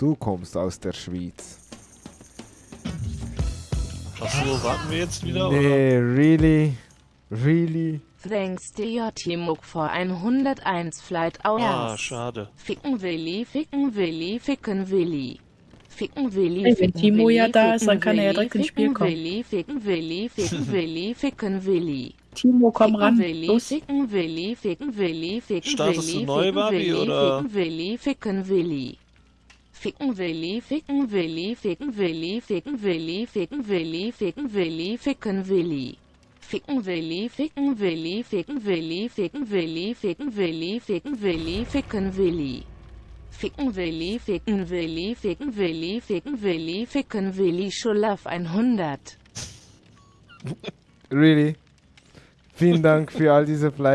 Du kommst aus der Schweiz. Achso, warten wir jetzt wieder? Nee, really? Really? Thanks dir Timok vor 101 Flight Hours. Ah, schade. Ficken Willi, ficken Willi, ficken Willi. Ficken Willi, Hey, wenn ficken Timo Willi, ja da ist, dann ficken kann er ja direkt ins Spiel ficken kommen. Willi, ficken Willi, ficken Willi, ficken Willi. Timo, komm Ficken ran. Willi, Los. ficken Willi, ficken Willi, ficken Startest Willi, du neu, ficken oder? Ficken Willi, ficken Willi. Ficken Willi, ficken Willi, ficken Willi, ficken Willi, ficken Willi, ficken Willi, ficken Willi. Ficken Willi, ficken Willi, ficken Willi, ficken Willi, ficken Willi, ficken Willi, ficken Willi. Ficken Willi, ficken Willi, ficken Willi, ficken Willi, ficken Willi, Schulaf 100. Really? Vielen Dank für all diese Fleiß.